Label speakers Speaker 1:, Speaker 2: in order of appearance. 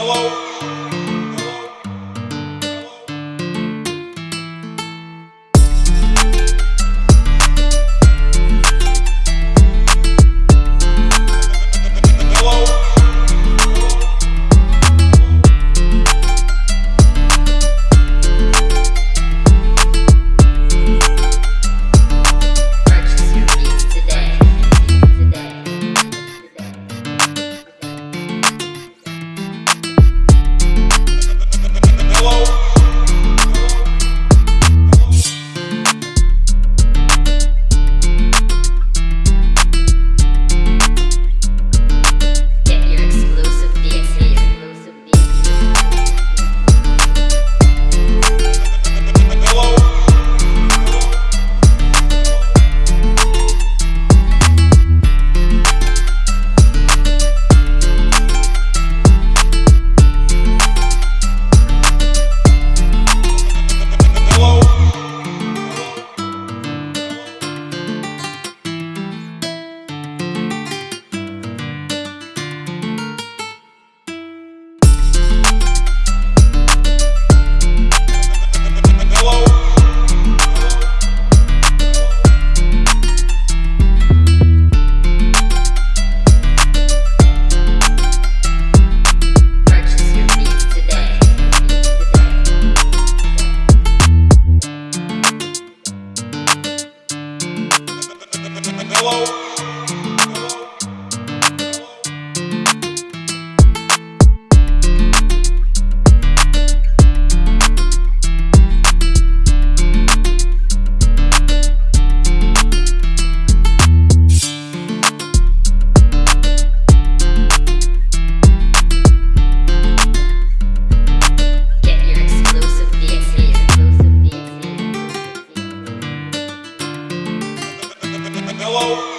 Speaker 1: Hello. hello. whoa.